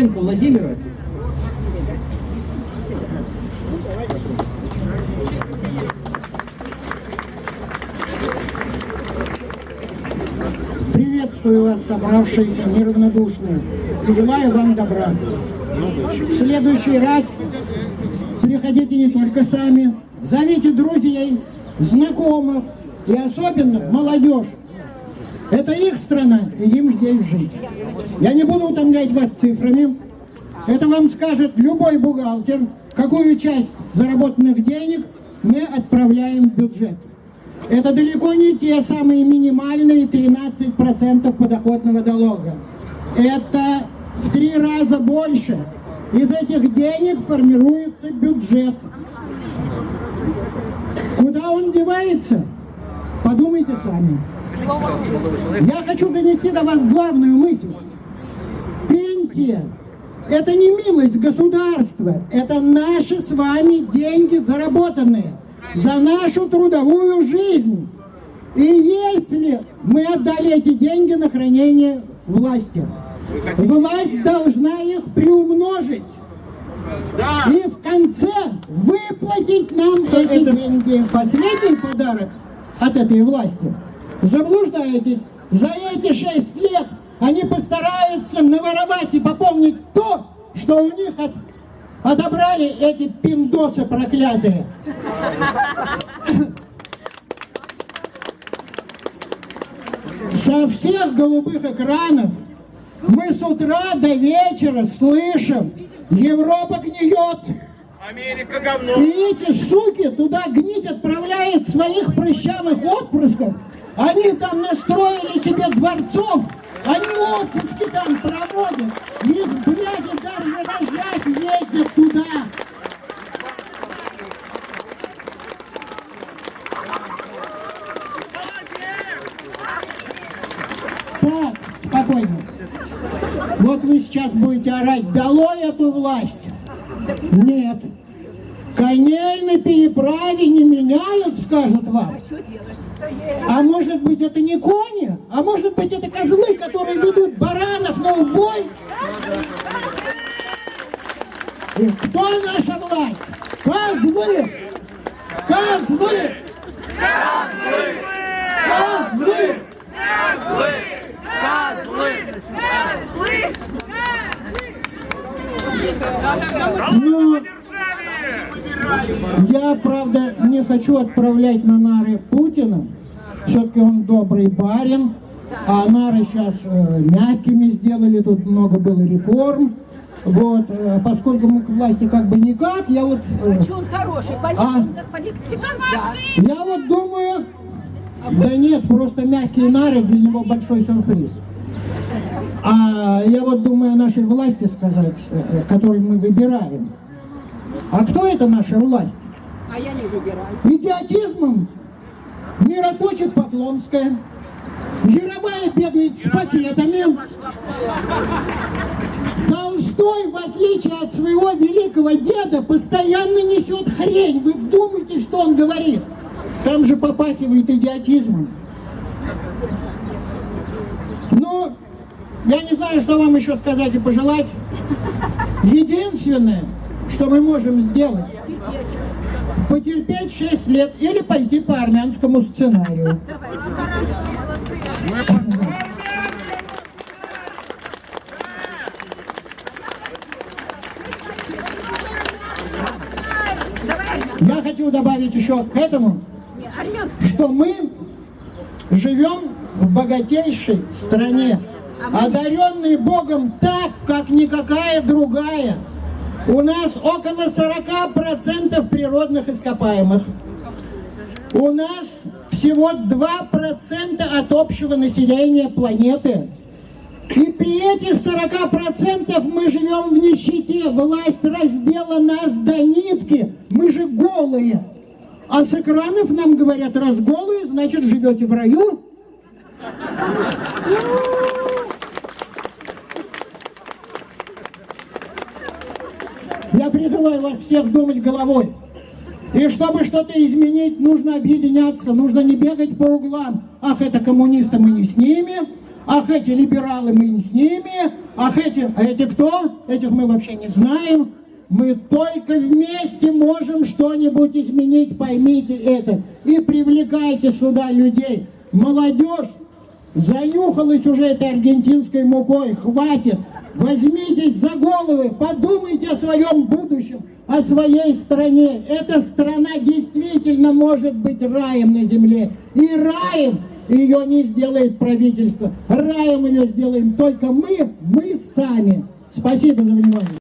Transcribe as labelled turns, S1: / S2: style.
S1: Пенко Владимира.
S2: Приветствую вас, собравшиеся неравнодушные, и желаю вам добра. В следующий раз приходите не только сами, зовите друзей, знакомых и особенно молодежь. Это их страна, и им здесь жить. Я не буду утомлять вас цифрами. Это вам скажет любой бухгалтер, какую часть заработанных денег мы отправляем в бюджет. Это далеко не те самые минимальные 13% подоходного долга. Это в три раза больше. Из этих денег формируется бюджет. Куда он девается? Подумайте сами. Я хочу донести до вас главную мысль. Пенсия – это не милость государства, это наши с вами деньги заработанные за нашу трудовую жизнь. И если мы отдали эти деньги на хранение власти, власть должна их приумножить. И в конце выплатить нам эти деньги. Последний подарок от этой власти. Заблуждаетесь. За эти шесть лет они постараются наворовать и пополнить то, что у них от, отобрали эти пиндосы проклятые. Со всех голубых экранов мы с утра до вечера слышим, Европа гниет,
S3: Америка говно.
S2: и эти суки туда гнить отправляют своих прыщавых отпрысков. Они там настроили себе дворцов, они отпуски там проводят. Их, блядь, даже рожать ездят туда. Так, спокойно. Вот вы сейчас будете орать, долой эту власть. Нет. Коней на переправе не меняют, скажут вам. А может быть это не кони? А может быть это козлы, которые ведут баранов на убой? И кто наша власть? Козлы! Козлы! Козлы! Ну, я, правда, не хочу отправлять на нары Путина. Все-таки он добрый барин. А нары сейчас э, мягкими сделали, тут много было реформ. Вот, э, поскольку мы к власти как бы никак, я вот... э,
S4: Что он хороший,
S2: А?
S4: политик, да.
S2: я вот думаю... Да нет, просто мягкие нары для него большой сюрприз. А я вот думаю о нашей власти сказать, э, э, которую мы выбираем. А кто это наша власть?
S4: А я не выбираю.
S2: Идиотизмом мироточит Поклонская. Яровая бегает с пакетами. Толстой, в отличие от своего великого деда, постоянно несет хрень. Вы вдумайтесь, что он говорит. Там же попахивает идиотизмом. Ну, я не знаю, что вам еще сказать и пожелать. Единственное, что мы можем сделать, потерпеть 6 лет или пойти по армянскому сценарию. Я хочу добавить еще к этому, что мы живем в богатейшей стране, одаренные Богом так, как никакая другая. У нас около 40% природных ископаемых. У нас всего 2% от общего населения планеты. И при этих 40% мы живем в нищете. Власть раздела нас до нитки. Мы же голые. А с экранов нам говорят, раз голые, значит живете в раю. Призываю вас всех думать головой. И чтобы что-то изменить, нужно объединяться, нужно не бегать по углам. Ах, это коммунисты, мы не с ними. Ах, эти либералы, мы не с ними. Ах, эти, а эти кто? Этих мы вообще не знаем. Мы только вместе можем что-нибудь изменить, поймите это. И привлекайте сюда людей. Молодежь занюхалась уже этой аргентинской мукой. Хватит. Возьмитесь за головы, подумайте о своем будущем, о своей стране. Эта страна действительно может быть раем на земле. И раем ее не сделает правительство. Раем ее сделаем только мы, мы сами. Спасибо за внимание.